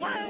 Wow.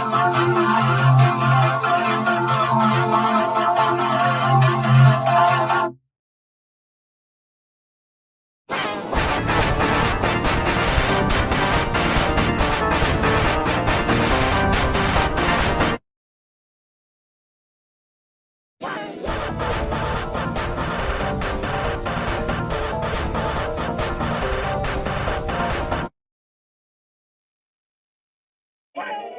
Thank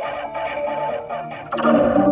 you.